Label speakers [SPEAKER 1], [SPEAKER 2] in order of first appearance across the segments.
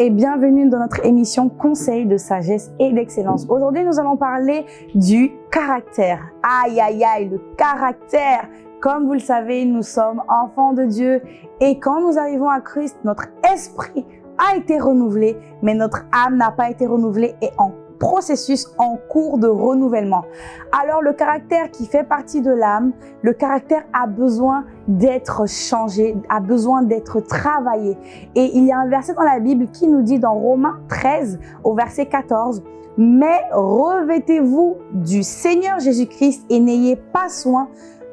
[SPEAKER 1] et bienvenue dans notre émission Conseil de sagesse et d'excellence. Aujourd'hui, nous allons parler du caractère. Aïe, aïe, aïe, le caractère. Comme vous le savez, nous sommes enfants de Dieu et quand nous arrivons à Christ, notre esprit a été renouvelé, mais notre âme n'a pas été renouvelée et en processus en cours de renouvellement. Alors le caractère qui fait partie de l'âme, le caractère a besoin d'être changé, a besoin d'être travaillé. Et il y a un verset dans la Bible qui nous dit dans Romains 13 au verset 14, mais revêtez-vous du Seigneur Jésus-Christ et n'ayez pas soin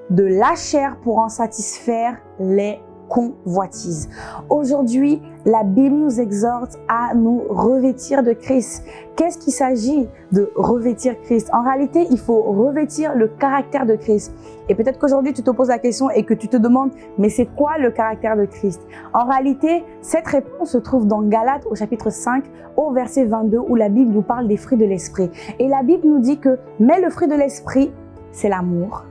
[SPEAKER 1] de la chair pour en satisfaire les convoitise. Aujourd'hui, la Bible nous exhorte à nous revêtir de Christ. Qu'est-ce qu'il s'agit de revêtir Christ? En réalité, il faut revêtir le caractère de Christ. Et peut-être qu'aujourd'hui, tu te poses la question et que tu te demandes, mais c'est quoi le caractère de Christ? En réalité, cette réponse se trouve dans Galates au chapitre 5, au verset 22, où la Bible nous parle des fruits de l'esprit. Et la Bible nous dit que, mais le fruit de l'esprit, c'est l'amour,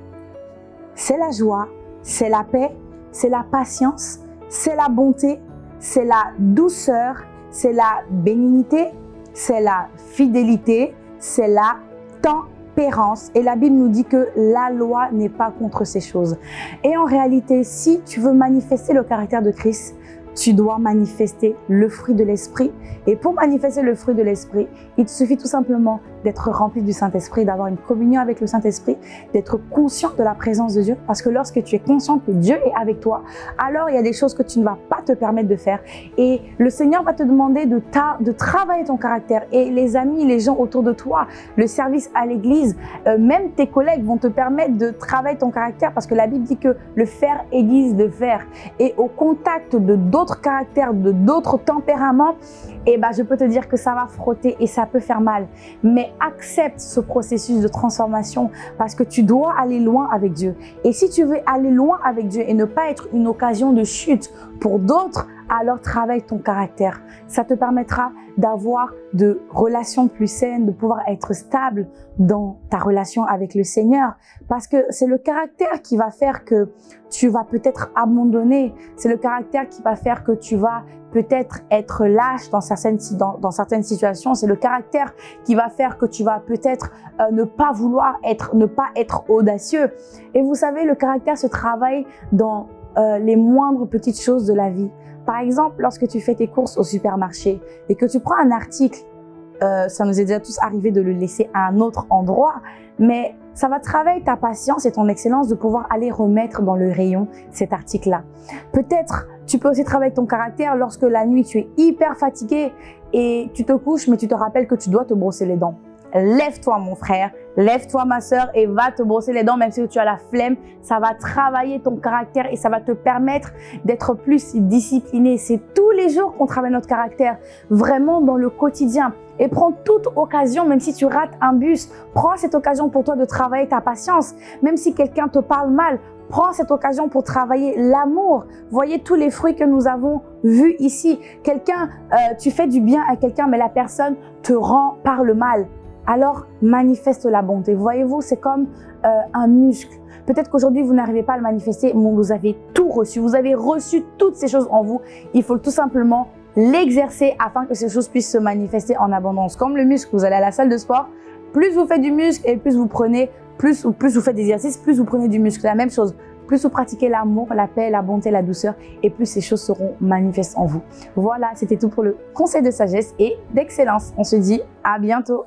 [SPEAKER 1] c'est la joie, c'est la paix, c'est la patience, c'est la bonté, c'est la douceur, c'est la bénignité, c'est la fidélité, c'est la tempérance. Et la Bible nous dit que la loi n'est pas contre ces choses. Et en réalité, si tu veux manifester le caractère de Christ, tu dois manifester le fruit de l'esprit. Et pour manifester le fruit de l'esprit, il te suffit tout simplement d'être rempli du Saint-Esprit, d'avoir une communion avec le Saint-Esprit, d'être conscient de la présence de Dieu. Parce que lorsque tu es conscient que Dieu est avec toi, alors il y a des choses que tu ne vas pas te permettre de faire. Et le Seigneur va te demander de, de travailler ton caractère. Et les amis, les gens autour de toi, le service à l'église, euh, même tes collègues vont te permettre de travailler ton caractère parce que la Bible dit que le fer aiguise de fer. Et au contact de d'autres caractères, de d'autres tempéraments, eh ben, je peux te dire que ça va frotter et ça peut faire mal. Mais accepte ce processus de transformation parce que tu dois aller loin avec Dieu. Et si tu veux aller loin avec Dieu et ne pas être une occasion de chute pour d'autres, alors travaille ton caractère. Ça te permettra d'avoir de relations plus saines, de pouvoir être stable dans ta relation avec le Seigneur. Parce que c'est le caractère qui va faire que tu vas peut-être abandonner. C'est le caractère qui va faire que tu vas peut-être être lâche dans certaines, situations. C'est le caractère qui va faire que tu vas peut-être euh, ne pas vouloir être, ne pas être audacieux. Et vous savez, le caractère se travaille dans euh, les moindres petites choses de la vie. Par exemple, lorsque tu fais tes courses au supermarché et que tu prends un article, euh, ça nous est déjà tous arrivé de le laisser à un autre endroit, mais ça va travailler ta patience et ton excellence de pouvoir aller remettre dans le rayon cet article-là. Peut-être tu peux aussi travailler ton caractère lorsque la nuit tu es hyper fatigué et tu te couches mais tu te rappelles que tu dois te brosser les dents lève-toi mon frère, lève-toi ma soeur et va te brosser les dents même si tu as la flemme. Ça va travailler ton caractère et ça va te permettre d'être plus discipliné. C'est tous les jours qu'on travaille notre caractère, vraiment dans le quotidien. Et prends toute occasion, même si tu rates un bus, prends cette occasion pour toi de travailler ta patience. Même si quelqu'un te parle mal, prends cette occasion pour travailler l'amour. Voyez tous les fruits que nous avons vus ici. Quelqu'un, euh, tu fais du bien à quelqu'un, mais la personne te rend par le mal alors manifeste la bonté. Voyez-vous, c'est comme euh, un muscle. Peut-être qu'aujourd'hui, vous n'arrivez pas à le manifester, mais vous avez tout reçu. Vous avez reçu toutes ces choses en vous. Il faut tout simplement l'exercer afin que ces choses puissent se manifester en abondance. Comme le muscle, vous allez à la salle de sport, plus vous faites du muscle et plus vous prenez, plus, plus vous faites des exercices, plus vous prenez du muscle. La même chose. Plus vous pratiquez l'amour, la paix, la bonté, la douceur, et plus ces choses seront manifestes en vous. Voilà, c'était tout pour le conseil de sagesse et d'excellence. On se dit à bientôt.